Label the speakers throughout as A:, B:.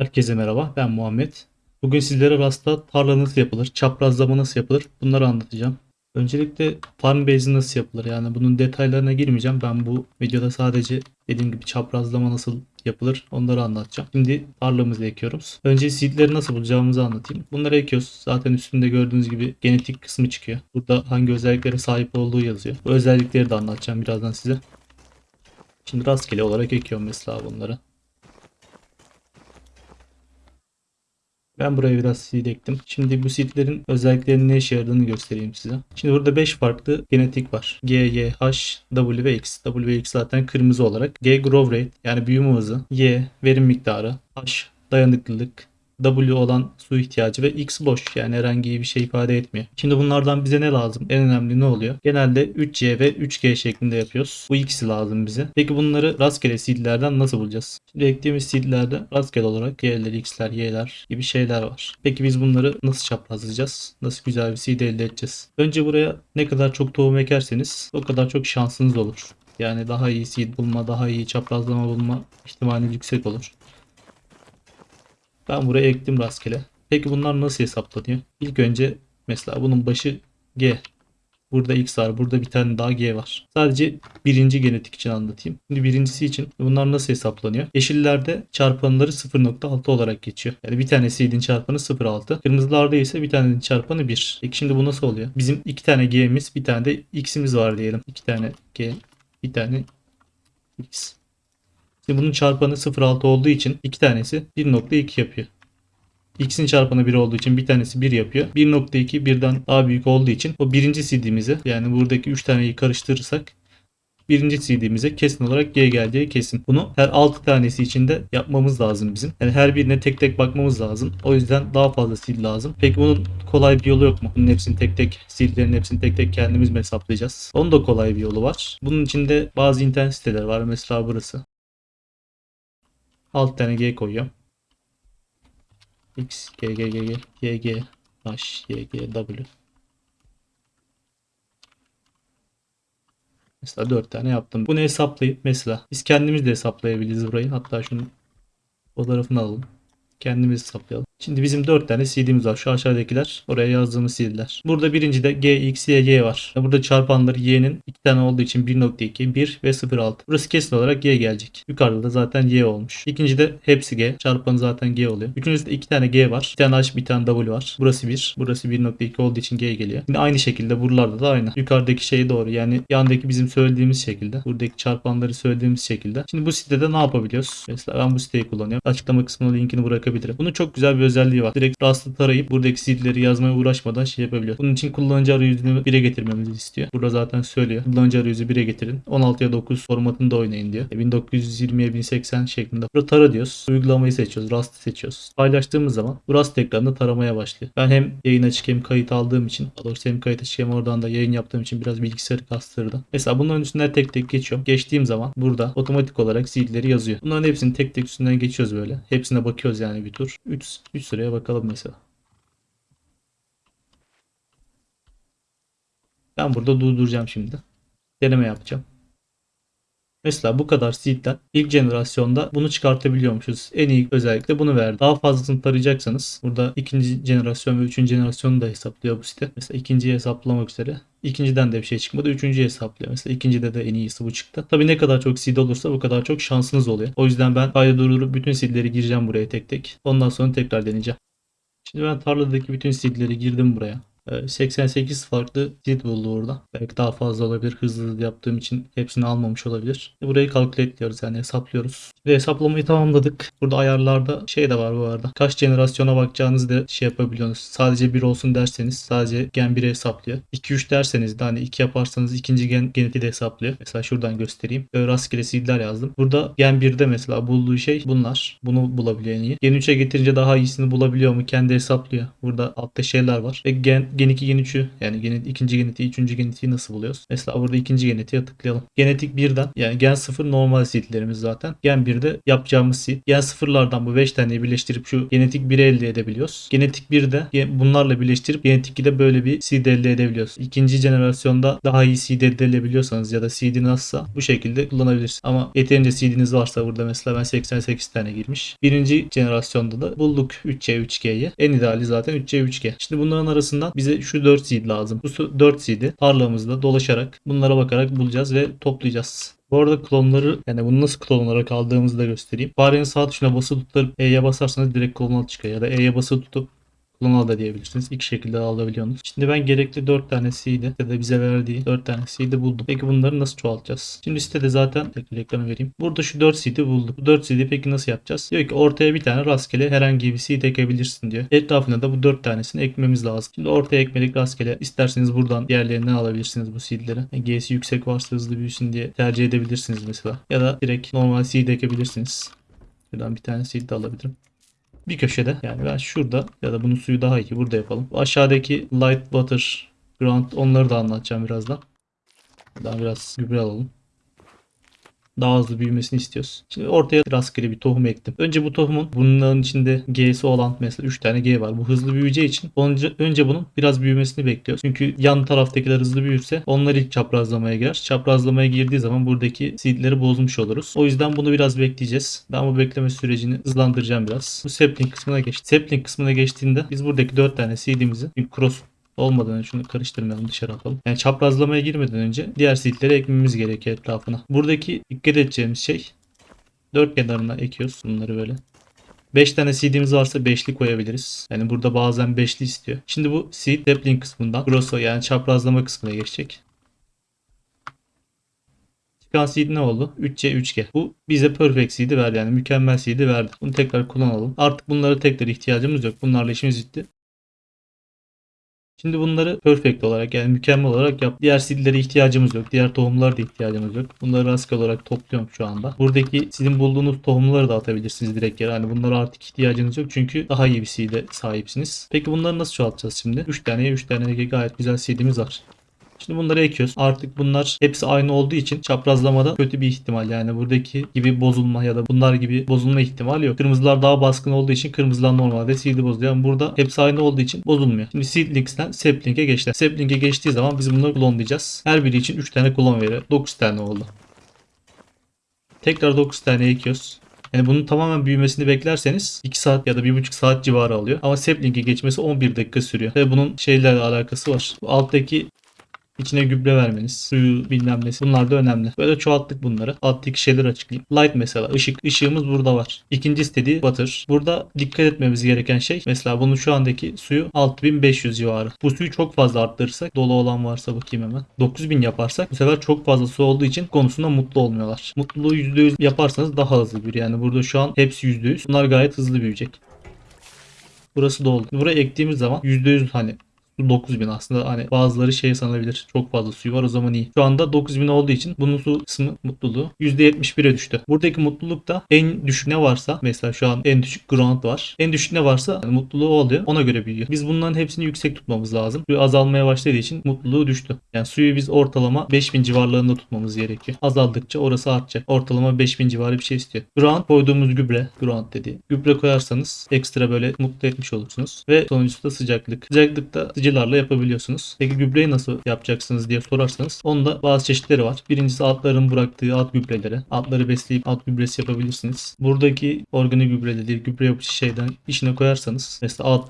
A: Herkese merhaba, ben Muhammed. Bugün sizlere Rust'ta tarla nasıl yapılır, çaprazlama nasıl yapılır bunları anlatacağım. Öncelikle farm base nasıl yapılır yani bunun detaylarına girmeyeceğim. Ben bu videoda sadece dediğim gibi çaprazlama nasıl yapılır onları anlatacağım. Şimdi tarlamızı ekiyoruz. Önce seedleri nasıl bulacağımızı anlatayım. Bunları ekiyoruz. Zaten üstünde gördüğünüz gibi genetik kısmı çıkıyor. Burada hangi özelliklere sahip olduğu yazıyor. Bu özellikleri de anlatacağım birazdan size. Şimdi rastgele olarak ekiyorum mesela bunları. Ben buraya biraz seed ektim. Şimdi bu seedlerin özelliklerinin ne işe yaradığını göstereyim size. Şimdi burada 5 farklı genetik var. G, Y, H, W ve X. W ve X zaten kırmızı olarak. G growth rate yani büyüme hızı. Y verim miktarı. H dayanıklılık. W olan su ihtiyacı ve X boş yani herhangi bir şey ifade etmiyor. Şimdi bunlardan bize ne lazım? En önemli ne oluyor? Genelde 3C ve 3G şeklinde yapıyoruz. Bu ikisi lazım bize. Peki bunları rastgele seedlerden nasıl bulacağız? Şimdi eklediğimiz seedlerde rastgele olarak G'ler, X'ler, Y'ler gibi şeyler var. Peki biz bunları nasıl çaprazlayacağız? Nasıl güzel bir seed elde edeceğiz? Önce buraya ne kadar çok tohum ekerseniz o kadar çok şansınız olur. Yani daha iyi seed bulma, daha iyi çaprazlama bulma ihtimali yüksek olur. Ben buraya ektim rastgele. Peki bunlar nasıl hesaplanıyor? İlk önce mesela bunun başı G. Burada X var. Burada bir tane daha G var. Sadece birinci genetik için anlatayım. Şimdi birincisi için bunlar nasıl hesaplanıyor? Yeşillerde çarpanları 0.6 olarak geçiyor. Yani bir tane seed'in çarpanı 0.6. Kırmızılarda ise bir tanenin çarpanı 1. Peki şimdi bu nasıl oluyor? Bizim iki tane G'miz bir tane de X'imiz var diyelim. İki tane G, bir tane X. Şimdi bunun çarpanı 0.6 olduğu için iki tanesi 1.2 yapıyor. X'in çarpanı 1 olduğu için bir tanesi 1 yapıyor. 1.2 birden daha büyük olduğu için o birinci CD'mize yani buradaki 3 taneyi karıştırırsak birinci CD'mize kesin olarak G geleceği kesin. Bunu her 6 tanesi için de yapmamız lazım bizim. Yani her birine tek tek bakmamız lazım. O yüzden daha fazla seed lazım. Peki bunun kolay bir yolu yok mu? Bunun hepsini tek tek seedlerin hepsini tek tek kendimiz mi hesaplayacağız? Onun da kolay bir yolu var. Bunun içinde bazı internet siteler var. Mesela burası. 6 tane G koyuyorum. X, G, G, G, G, G, G, H, Y, G, W. Mesela 4 tane yaptım. Bunu hesaplayıp mesela biz kendimiz de hesaplayabiliriz burayı. Hatta şunun fotoğrafını alalım. Kendimiz hesaplayalım. Şimdi bizim 4 tane CD'miz var. Şu aşağıdakiler oraya yazdığımız CD'ler. Burada birincide G, X, Y, Y var. Burada çarpanları Y'nin 2 tane olduğu için 1.2, 1 ve 0.6. Burası kesin olarak Y gelecek. Yukarıda da zaten Y olmuş. İkincide hepsi G. Çarpanı zaten G oluyor. Üçüncüsünde 2 tane G var. Bir tane H, bir tane W var. Burası 1. Burası 1.2 olduğu için G geliyor. Yine aynı şekilde buralarda da aynı. Yukarıdaki şey doğru. Yani yandaki bizim söylediğimiz şekilde. Buradaki çarpanları söylediğimiz şekilde. Şimdi bu sitede ne yapabiliyoruz? Mesela ben bu siteyi kullanıyorum. Açıklama kısmına linkini bırakabilirim. Bunun çok güzel bir özelliği var. Direkt Rust'ı tarayıp buradaki seedleri yazmaya uğraşmadan şey yapabiliyor. Bunun için kullanıcı arayüzünü 1'e getirmemizi istiyor. Burada zaten söylüyor. Kullanıcı arayüzü 1'e getirin. 16'ya 9 formatında oynayın diyor. 1920'ye 1080 şeklinde. Burada tara diyoruz. Uygulamayı seçiyoruz. Rust'ı seçiyoruz. Paylaştığımız zaman bu Rust ekranında taramaya başlıyor. Ben hem yayın açık hem kayıt aldığım için daha doğrusu hem kayıt açık hem oradan da yayın yaptığım için biraz bilgisayarı kastırdı. Mesela bunların üstünden tek tek geçiyorum. Geçtiğim zaman burada otomatik olarak seedleri yazıyor. Bunların hepsini tek tek üstünden geçiyoruz böyle. Hepsine bakıyoruz yani bir tur. 3 3 sıraya bakalım mesela. Ben burada durduracağım şimdi. Deneme yapacağım. Mesela bu kadar seed'den ilk jenerasyonda bunu çıkartabiliyormuşuz. En iyi özellikle bunu verdi. Daha fazlasını tarayacaksanız burada ikinci jenerasyon ve üçüncü jenerasyonu da hesaplıyor bu site. Mesela ikinciyi hesaplamak üzere. İkinciden de bir şey çıkmadı. Üçüncüyü hesaplıyor. Mesela ikincide de en iyisi bu çıktı. Tabii ne kadar çok seed olursa bu kadar çok şansınız oluyor. O yüzden ben kaydı durdurup bütün seedleri gireceğim buraya tek tek. Ondan sonra tekrar deneyeceğim. Şimdi ben tarladaki bütün seedleri girdim buraya. 88 farklı seed buldu orada. Belki daha fazla olabilir. Hızlı yaptığım için hepsini almamış olabilir. Burayı calculate diyoruz yani hesaplıyoruz. Ve hesaplamayı tamamladık. Burada ayarlarda şey de var bu arada. Kaç jenerasyona bakacağınızı da şey yapabiliyorsunuz. Sadece 1 olsun derseniz sadece gen 1'i hesaplıyor. 2-3 derseniz de hani 2 yaparsanız ikinci gen geneti de hesaplıyor. Mesela şuradan göstereyim. Böyle rastgele seedler yazdım. Burada gen 1'de mesela bulduğu şey bunlar. Bunu bulabiliyor en iyi. Gen 3'e getirince daha iyisini bulabiliyor mu? Kendi hesaplıyor. Burada altta şeyler var. Ve gen gen 2 gen 3'ü yani gen, ikinci genetiği, üçüncü genetiği nasıl buluyoruz? Mesela burada ikinci genetiğe tıklayalım. Genetik 1'den yani gen 0 normal seedlerimiz zaten. Gen 1'de yapacağımız seed. Gen 0'lardan bu 5 taneyi birleştirip şu genetik 1'i elde edebiliyoruz. Genetik 1'de gen- bunlarla birleştirip genetik 2'de böyle bir seed elde edebiliyoruz. İkinci jenerasyonda daha iyi seed elde edebiliyorsanız ya da seed'in azsa bu şekilde kullanabilirsiniz. Ama yeterince seed'iniz varsa burada mesela ben 88 tane girmiş. Birinci jenerasyonda da bulduk 3C 3G'yi. En ideali zaten 3C 3G. Şimdi bunların arasından bize şu 4 seed lazım. Bu 4 seed'i tarlamızda dolaşarak bunlara bakarak bulacağız ve toplayacağız. Bu arada klonları yani bunu nasıl klon olarak aldığımızı da göstereyim. Farenin sağ tuşuna basılı tutup E'ye basarsanız direkt klon çıkıyor. Ya da E'ye basılı tutup klon al da diyebilirsiniz. İki şekilde alabiliyorsunuz. Şimdi ben gerekli 4 tane seed'i ya da bize verdiği 4 tane seed'i buldum. Peki bunları nasıl çoğaltacağız? Şimdi sitede zaten tekrar ekranı vereyim. Burada şu 4 seed'i bulduk. Bu 4 seed'i peki nasıl yapacağız? Diyor ki ortaya bir tane rastgele herhangi bir seed ekebilirsin diyor. Etrafına da bu 4 tanesini ekmemiz lazım. Şimdi ortaya ekmedik rastgele. İsterseniz buradan diğerlerinden alabilirsiniz bu seed'leri. Yani G'si yüksek varsa hızlı büyüsün diye tercih edebilirsiniz mesela. Ya da direkt normal seed ekebilirsiniz. Buradan bir tane seed de alabilirim bir köşede yani ben şurada ya da bunun suyu daha iyi burada yapalım. Aşağıdaki light water ground onları da anlatacağım birazdan. Daha biraz gübre alalım. Daha hızlı büyümesini istiyoruz. Şimdi ortaya rastgele bir tohum ektim. Önce bu tohumun bunların içinde G'si olan mesela 3 tane G var. Bu hızlı büyüyeceği için önce, önce bunun biraz büyümesini bekliyoruz. Çünkü yan taraftakiler hızlı büyürse onlar ilk çaprazlamaya girer. Çaprazlamaya girdiği zaman buradaki seedleri bozmuş oluruz. O yüzden bunu biraz bekleyeceğiz. Ben bu bekleme sürecini hızlandıracağım biraz. Bu sapling kısmına geçti. Sapling kısmına geçtiğinde biz buradaki 4 tane seedimizi cross olmadan önce şunu karıştırmayalım dışarı atalım. Yani çaprazlamaya girmeden önce diğer seedleri ekmemiz gerekiyor etrafına. Buradaki dikkat edeceğimiz şey dört kenarına ekiyoruz bunları böyle. 5 tane seed'imiz varsa 5'li koyabiliriz. Yani burada bazen 5'li istiyor. Şimdi bu seed sapling kısmından grosso yani çaprazlama kısmına geçecek. Çıkan seed ne oldu? 3C 3G. Bu bize perfect seed'i verdi yani mükemmel seed'i verdi. Bunu tekrar kullanalım. Artık bunlara tekrar ihtiyacımız yok. Bunlarla işimiz bitti. Şimdi bunları perfect olarak yani mükemmel olarak yap. Diğer seedlere ihtiyacımız yok. Diğer tohumlara da ihtiyacımız yok. Bunları rastgele olarak topluyorum şu anda. Buradaki sizin bulduğunuz tohumları da atabilirsiniz direkt yere. Hani bunlara artık ihtiyacınız yok. Çünkü daha iyi bir seed'e sahipsiniz. Peki bunları nasıl çoğaltacağız şimdi? 3 tane 3 tane gayet güzel seed'imiz var. Şimdi bunları ekiyoruz. Artık bunlar hepsi aynı olduğu için çaprazlamada kötü bir ihtimal. Yani buradaki gibi bozulma ya da bunlar gibi bozulma ihtimali yok. Kırmızılar daha baskın olduğu için kırmızılar normalde seed'i bozuyor. Ama burada hepsi aynı olduğu için bozulmuyor. Şimdi seedlings'ten sapling'e geçti. Sapling'e geçtiği zaman biz bunları klonlayacağız. Her biri için 3 tane klon veriyor. 9 tane oldu. Tekrar 9 tane ekiyoruz. Yani bunun tamamen büyümesini beklerseniz 2 saat ya da 1,5 saat civarı alıyor. Ama sapling'e geçmesi 11 dakika sürüyor. Ve bunun şeylerle alakası var. Bu alttaki İçine gübre vermeniz, suyu bilmem nesi. Bunlar da önemli. Böyle çoğalttık bunları. Alttaki şeyleri açıklayayım. Light mesela ışık. Işığımız burada var. İkinci istediği water. Burada dikkat etmemiz gereken şey mesela bunun şu andaki suyu 6500 civarı. Bu suyu çok fazla arttırırsak dolu olan varsa bakayım hemen. 9000 yaparsak bu sefer çok fazla su olduğu için konusunda mutlu olmuyorlar. Mutluluğu %100 yaparsanız daha hızlı büyür. Yani burada şu an hepsi %100. Bunlar gayet hızlı büyüyecek. Burası doldu. Buraya ektiğimiz zaman %100 hani 9000 aslında hani bazıları şey sanabilir. Çok fazla suyu var o zaman iyi. Şu anda 9000 olduğu için bunun su kısmı mutluluğu %71'e düştü. Buradaki mutluluk da en düşük ne varsa mesela şu an en düşük ground var. En düşük ne varsa yani mutluluğu oluyor. Ona göre büyüyor. Biz bunların hepsini yüksek tutmamız lazım. Suyu azalmaya başladığı için mutluluğu düştü. Yani suyu biz ortalama 5000 civarlarında tutmamız gerekiyor. Azaldıkça orası artacak. Ortalama 5000 civarı bir şey istiyor. Ground koyduğumuz gübre. Ground dedi. Gübre koyarsanız ekstra böyle mutlu etmiş olursunuz. Ve sonuncusu da sıcaklık. Sıcaklıkta sıcaklık sıvıcılarla yapabiliyorsunuz. Peki gübreyi nasıl yapacaksınız diye sorarsanız onun da bazı çeşitleri var. Birincisi atların bıraktığı at gübreleri. Atları besleyip at gübresi yapabilirsiniz. Buradaki organik gübre dediği gübre yapıcı şeyden içine koyarsanız mesela at,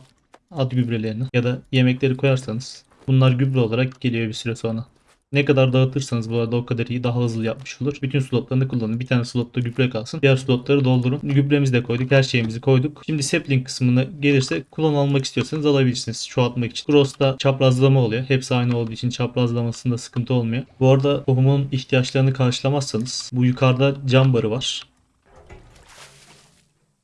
A: at gübrelerini ya da yemekleri koyarsanız bunlar gübre olarak geliyor bir süre sonra. Ne kadar dağıtırsanız bu arada o kadar iyi daha hızlı yapmış olur. Bütün slotlarını kullanın. Bir tane slotta gübre kalsın. Diğer slotları doldurun. Gübremizi de koyduk. Her şeyimizi koyduk. Şimdi sapling kısmına gelirse klon almak istiyorsanız alabilirsiniz. Çoğaltmak için. Cross'ta çaprazlama oluyor. Hepsi aynı olduğu için çaprazlamasında sıkıntı olmuyor. Bu arada tohumun ihtiyaçlarını karşılamazsanız bu yukarıda cam barı var.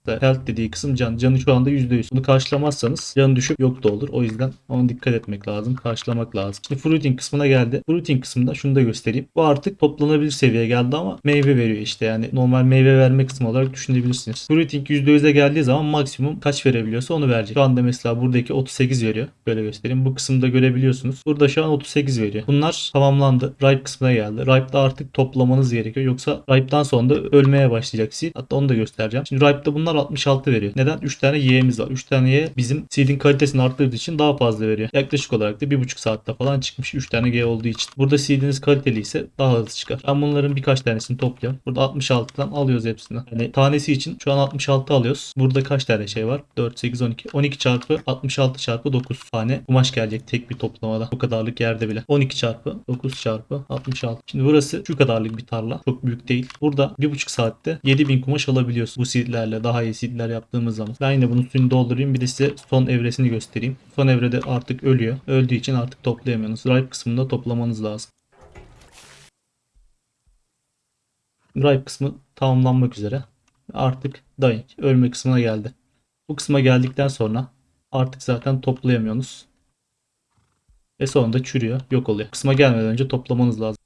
A: Da health dediği kısım can. Canı şu anda %100. Bunu karşılamazsanız canı düşüp yok da olur. O yüzden ona dikkat etmek lazım. Karşılamak lazım. Şimdi fruiting kısmına geldi. Fruiting kısmında şunu da göstereyim. Bu artık toplanabilir seviyeye geldi ama meyve veriyor işte. Yani normal meyve verme kısmı olarak düşünebilirsiniz. Fruiting %100'e geldiği zaman maksimum kaç verebiliyorsa onu verecek. Şu anda mesela buradaki 38 veriyor. Böyle göstereyim. Bu kısımda görebiliyorsunuz. Burada şu an 38 veriyor. Bunlar tamamlandı. Ripe kısmına geldi. Ripe'da artık toplamanız gerekiyor. Yoksa Ripe'dan sonra da ölmeye başlayacak. Hatta onu da göstereceğim. Şimdi Ripe'da bunlar 66 veriyor. Neden? 3 tane Y'miz var. 3 tane Y bizim seed'in kalitesini arttırdığı için daha fazla veriyor. Yaklaşık olarak da 1,5 saatte falan çıkmış 3 tane G olduğu için. Burada seed'iniz kaliteli ise daha hızlı çıkar. Ben bunların birkaç tanesini topluyorum. Burada 66'dan alıyoruz hepsini. Yani tanesi için şu an 66 alıyoruz. Burada kaç tane şey var? 4, 8, 12. 12 çarpı 66 çarpı 9 tane kumaş gelecek tek bir toplamada. Bu kadarlık yerde bile. 12 çarpı 9 çarpı 66. Şimdi burası şu kadarlık bir tarla. Çok büyük değil. Burada 1,5 saatte 7000 kumaş alabiliyorsun. Bu seedlerle daha seedler yaptığımız zaman. Ben yine bunun suyunu doldurayım. Bir de size son evresini göstereyim. Son evrede artık ölüyor. Öldüğü için artık toplayamıyorsunuz. Ripe kısmında toplamanız lazım. Ripe kısmı tamamlanmak üzere. Artık dying ölme kısmına geldi. Bu kısma geldikten sonra artık zaten toplayamıyorsunuz. Ve sonunda çürüyor, yok oluyor. Kısma gelmeden önce toplamanız lazım.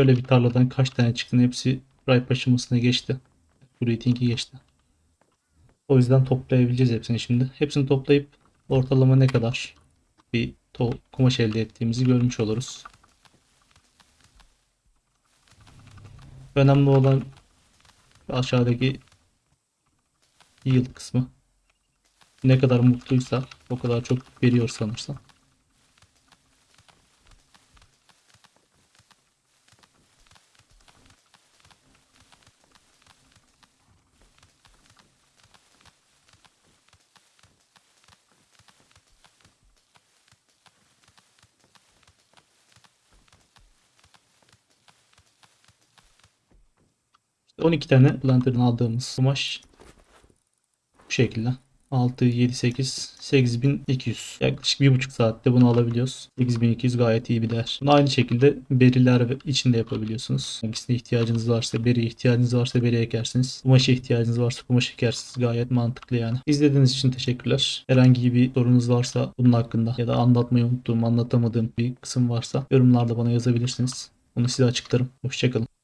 A: Böyle bir tarladan kaç tane çıktı hepsi ripe aşamasına geçti. Fruiting'i geçti. O yüzden toplayabileceğiz hepsini şimdi. Hepsini toplayıp ortalama ne kadar bir kumaş elde ettiğimizi görmüş oluruz. Önemli olan aşağıdaki yield kısmı. Ne kadar mutluysa o kadar çok veriyor sanırsam. 12 tane Planter'dan aldığımız kumaş bu şekilde. 6, 7, 8, 8200. Yaklaşık 1,5 saatte bunu alabiliyoruz. 8200 gayet iyi bir değer. Bunu aynı şekilde beriler içinde yapabiliyorsunuz. Hangisine ihtiyacınız varsa beri ihtiyacınız varsa beri ekersiniz. Kumaşa ihtiyacınız varsa kumaş ekersiniz. Gayet mantıklı yani. İzlediğiniz için teşekkürler. Herhangi bir sorunuz varsa bunun hakkında ya da anlatmayı unuttuğum, anlatamadığım bir kısım varsa yorumlarda bana yazabilirsiniz. Onu size açıklarım. Hoşçakalın.